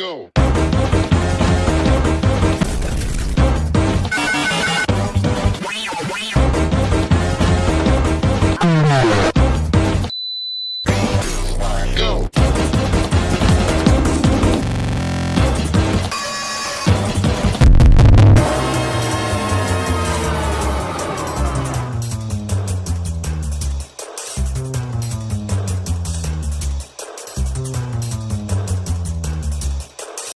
go.